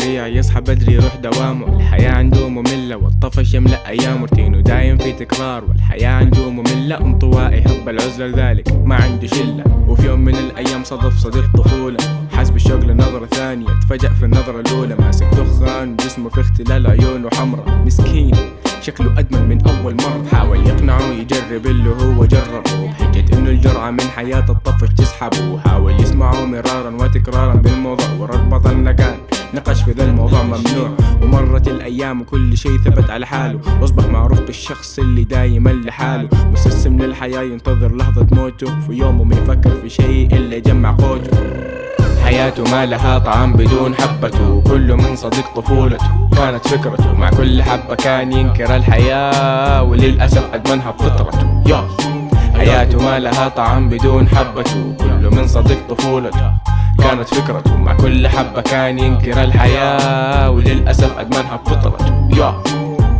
سريع يصحى بدري يروح دوامه. الحياة عنده مملة والطفش يملأ أيام روتينه دايم في تكرار والحياة عنده مملة. انطوائي يحب العزلة لذلك ما عنده شلة. وفي يوم من الأيام صدف صديق طفولة. حس بالشوق لنظرة ثانية تفاجأ في النظرة الأولى. ماسك دخان جسمه في اختلال عيونه حمرا مسكين شكله أدمن من أول مرة. حاول يقنعه يجرب اللي هو جربه. بحجة إنه الجرعة من حياة الطفش تسحبه. وحاول يسمعه مرارا وتكرارا بالموضوع. ورد بطل نقال نقش في ذا الموضوع ممنوع. ومرت الأيام وكل شيء ثبت على حاله. واصبح معروف بالشخص اللي دايما لحاله. مستسلم للحياة ينتظر لحظة موته. في يومه ما يفكر في شيء إلا يجمع قوته. حياته ما لها طعم بدون حبته. كله من صديق طفولته كانت فكرته. مع كل حبة كان ينكر الحياة. وللأسف أدمنها بفطرته يا. حياته ما لها طعم بدون حبته. كله من صديق طفولته كانت فكرته مع كل حبة كان ينكر الحياة وللأسف أدمنها بفطرته يا.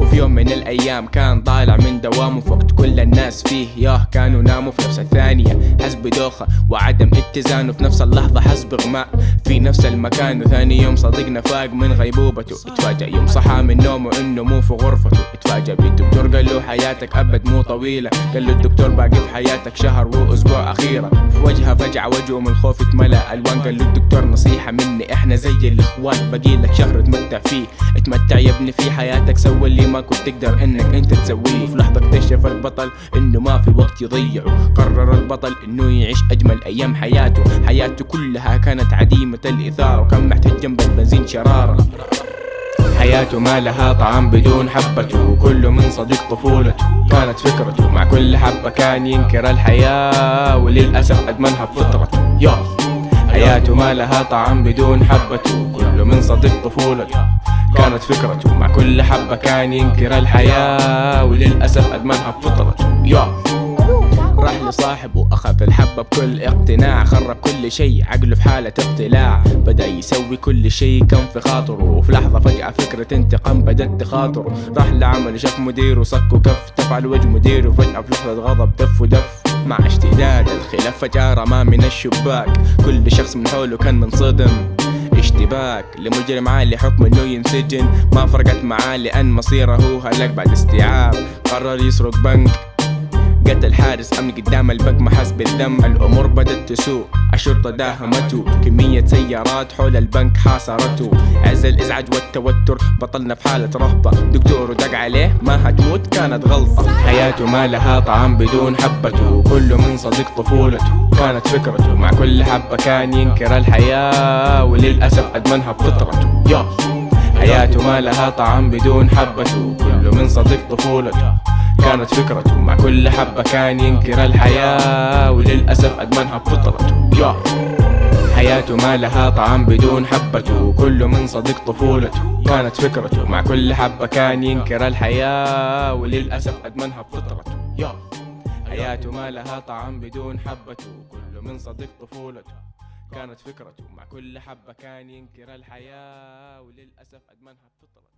وفي يوم من الأيام كان طالع من دوامه وقت كل الناس فيه. ياه كانوا ناموا في نفس الثانية. حس بدوخة وعدم اتزانه. في نفس اللحظة حس بغماء في نفس المكان وثاني يوم صديقنا فاق من غيبوبته. اتفاجأ يوم صحى من نومه إنه مو في غرفته. اتفاجأ بالدكتور قال له حياتك أبد مو طويلة. قال له الدكتور باقي في حياتك شهر وأسبوع أخيرة. في وجهه فجعة وجهه من الخوف اتملأ ألوان. قال له الدكتور نصيحة مني إحنا زي الإخوان. باقي لك شهر تمتع فيه. اتمتع يا ابني في حياتك سوى اللي ما كنت تقدر إنك أنت تسويه. في لحظة اكتشف البطل إنه ما في وقت يضيعه قرر البطل إنه يعيش أجمل أيام حياته. حياته كلها كانت عديمة الإثارة وكان محتاج جنب البنزين شرارة. حياته ما لها طعم بدون حبته كله من صديق طفولته. كانت فكرته مع كل حبة كان ينكر الحياة وللأسف أدمنها بفطرته يا. حياته ما لها طعم بدون حبته كله من صديق طفولته. كانت فكرته. مع كل حبة كان ينكر الحياة وللأسف أدمنها بفطرته. يا. راح لصاحبه أخذ الحبة بكل اقتناع خرب كل شيء عقله في حالة اقتلاع بدأ يسوي كل شيء كان في خاطره وفي لحظة فجأة فكرة انتقام بدت تخاطره. راح لعمل شاف مديره صك وكف تفعل وجه مديره فجأة في لحظة غضب دف ودف. مع اشتداد الخلاف فجأة رماه من الشباك. كل شخص من حوله كان منصدم. اشتباك لمجرم عالي حكم إنه ينسجن. ما فرقت معاه لأن مصيره هلك بعد استيعاب. قرر يسرق بنك. قتل حارس أمن قدام البنك ما حس بالذنب الأمور بدت تسوء الشرطة داهمته. كمية سيارات حول البنك حاصرته. عز الإزعاج والتوتر بطلنا في حالة رهبة. دكتور دق عليه ما هتموت كانت غلطة. حياته ما لها طعم بدون حبته كله من صديق طفولته كانت فكرته. مع كل حبة كان ينكر الحياة وللأسف أدمنها بفطرته. يا. حياته ما لها طعم بدون حبته كله من صديق طفولته كانت فكرته. مع كل حبة كان ينكر الحياة وللأسف أدمنها بفطرته. يا. حياته ما لها طعم بدون حبته كله من صديق طفولته. كانت فكرته مع كل حبة كان ينكر الحياة وللأسف أدمنها بفطرته. يا. حياته ما لها طعم بدون حبته كله من صديق طفولته. كانت فكرته مع كل حبة كان ينكر الحياة وللأسف أدمنها بفطرته.